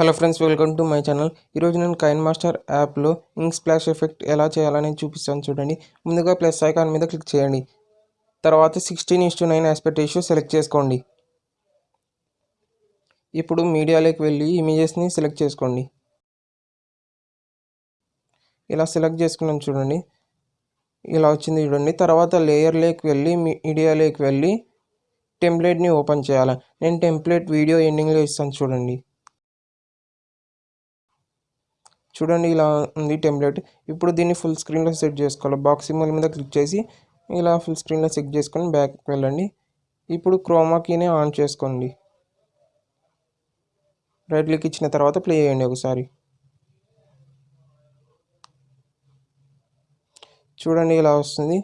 Hello friends welcome to my channel. ఈరోజు నేను Kine master యాప్లో ఇంక్ స్ప్లాష్ ఎఫెక్ట్ ఎలా చేయాలని చూపిస్తాను చూడండి. ముందుగా ప్లస్ ఐకాన్ మీద క్లిక్ చేయండి. తర్వాత sixteen is to nine aspect issue select చేసుకోండి. ఇప్పుడు మీడియాలోకి వెళ్ళి ఇమేజెస్ని సెలెక్ట్ చేసుకోండి. ఇలా సెలెక్ట్ చేసుకున్నాను చూడండి. ఇలా వచ్చింది చూడండి. తర్వాత లేయర్లోకి వెళ్ళి మీడియాలోకి వెళ్ళి టెంప్లెట్ని ఓపెన్ చేయాలి. నేను టెంప్లెట్ వీడియో ఎండింగ్లో ఇస్తాను చూడండి. చూడండి ఇలా ఉంది టెంప్లెట్ ఇప్పుడు దీన్ని ఫుల్ స్క్రీన్లో సెట్ చేసుకోవాలి. బాక్స్ సింబల్ మీద క్లిక్ చేసి ఇలా ఫుల్ స్క్రీన్లో సెట్ చేసుకొని బ్యాక్కి వెళ్ళండి. ఇప్పుడు క్రోమాకీని ఆన్ చేసుకోండి. రైట్ క్లిక్ ఇచ్చిన తర్వాత ప్లే చేయండి ఒకసారి. చూడండి ఇలా వస్తుంది.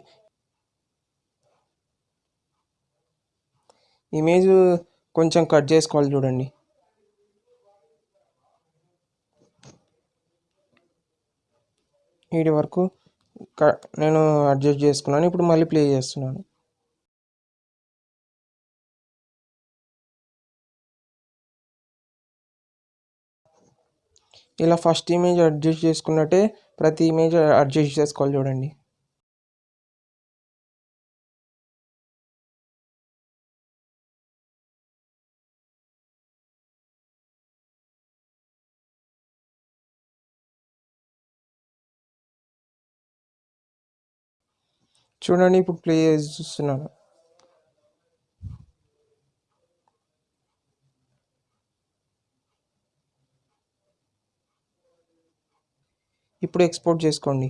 ఇమేజ్ కొంచెం కట్ చేసుకోవాలి చూడండి. వీటి వరకు నేను అడ్జస్ట్ చేసుకున్నాను. ఇప్పుడు మళ్ళీ ప్లే చేస్తున్నాను. ఇలా ఫస్ట్ ఇమేజ్ అడ్జస్ట్ చేసుకున్నట్టే ప్రతి ఇమేజ్ అడ్జస్ట్ చేసుకోవాలి చూడండి. చూడండి ఇప్పుడు ప్లే చేసి చూస్తున్నాను. ఇప్పుడు ఎక్స్పోర్ట్ చేసుకోండి.